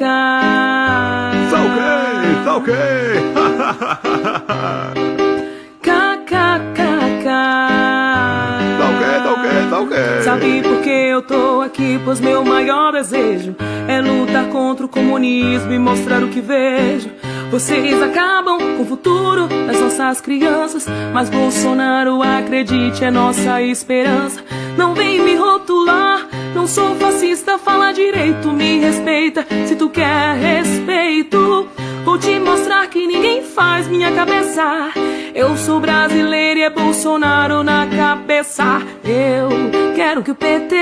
Cacá. Tá ok, tá ok. Sabe por que eu tô aqui? Pois meu maior desejo é lutar contra o comunismo e mostrar o que vejo. Vocês acabam com o futuro das nossas crianças, mas Bolsonaro, acredite, é nossa esperança. Não vem me rotular, não sou fascista, fala direito, me respeita. Se tu quer respeito, vou te mostrar que ninguém faz minha cabeça. Eu sou brasileiro e é Bolsonaro na cabeça. Eu quero que o PT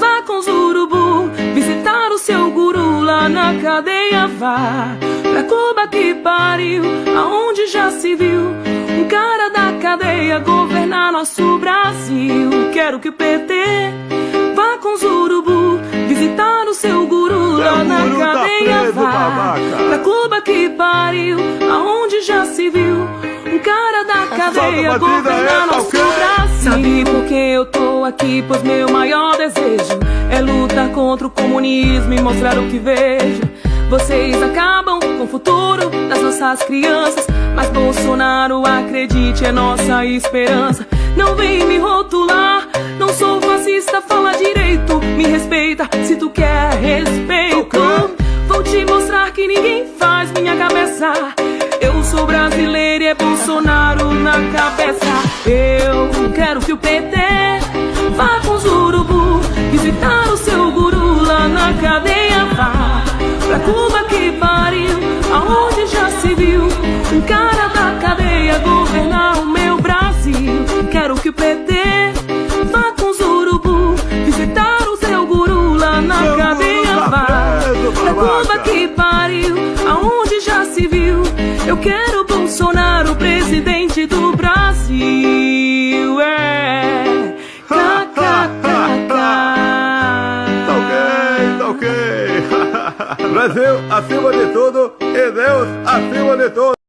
vá com os urubu visitar o seu guru lá na cadeia. Vá pra Cuba que pariu, aonde já se viu um cara da cadeia governar nosso Brasil. Quero que o PT vá com os urubu visitar o seu guru lá Seu na tá cadeia. preso, Vá babaca. pra Cuba que pariu, aonde já se viu um cara da cadeia governar tá nosso? Brasil. Sabe por que eu tô aqui? Pois meu maior desejo é lutar contra o comunismo e mostrar o que vejo. Vocês acabam com o futuro das nossas crianças, mas Bolsonaro, acredite, é nossa esperança. Fala direito, me respeita se tu quer respeito. Vou te mostrar que ninguém faz minha cabeça. Eu sou brasileiro e é Bolsonaro na cabeça. Eu quero que o PT vá com os urubu visitar o seu guru lá na cadeia. Vá pra Cuba que pariu, aonde já se viu um cara da cadeia governar Cuba que pariu, aonde já se viu. Eu quero Bolsonaro, presidente do Brasil. É. KKKK. Tá ok, tá ok. Brasil acima de tudo e Deus acima de tudo.